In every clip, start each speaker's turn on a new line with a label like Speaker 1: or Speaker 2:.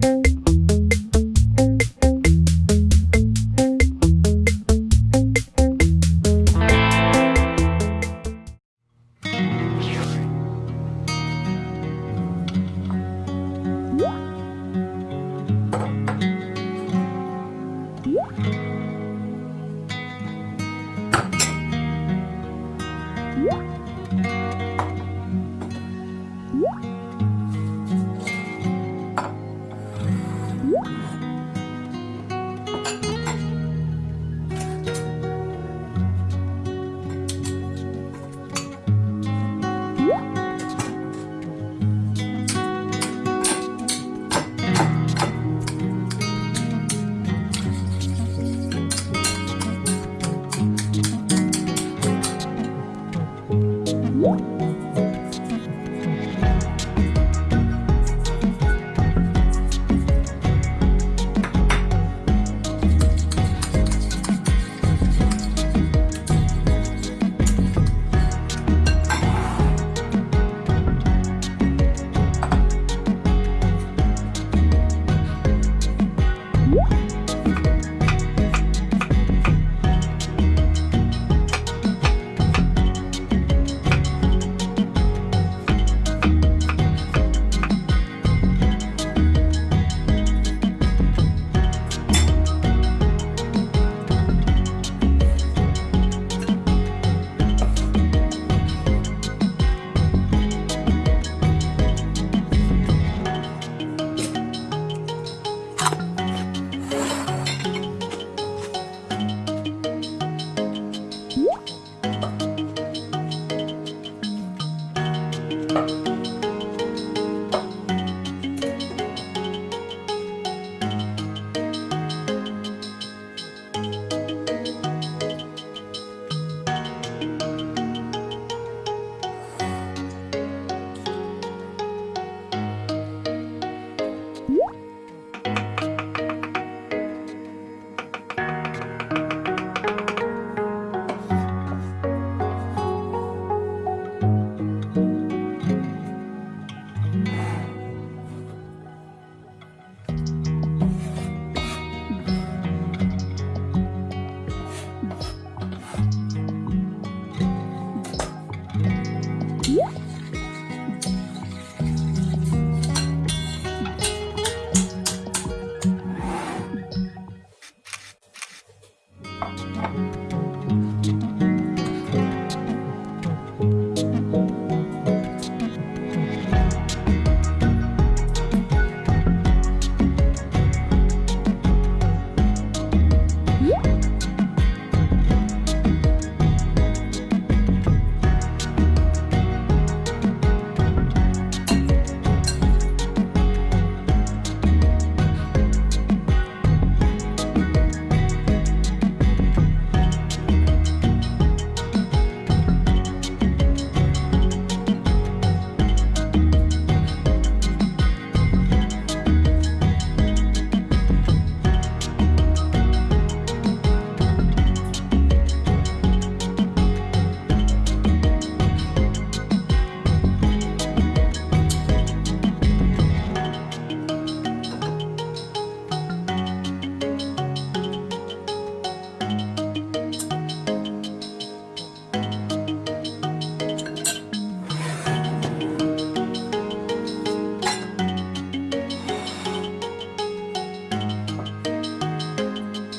Speaker 1: Thank you. one.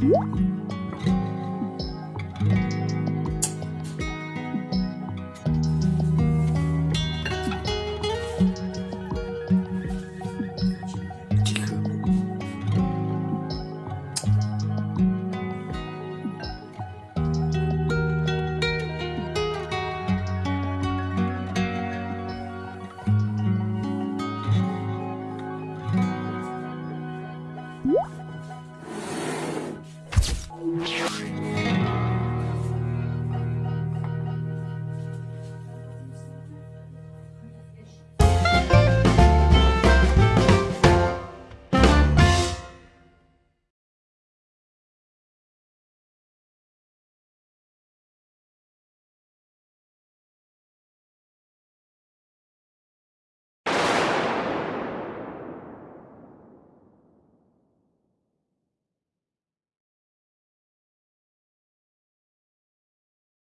Speaker 1: Thank you.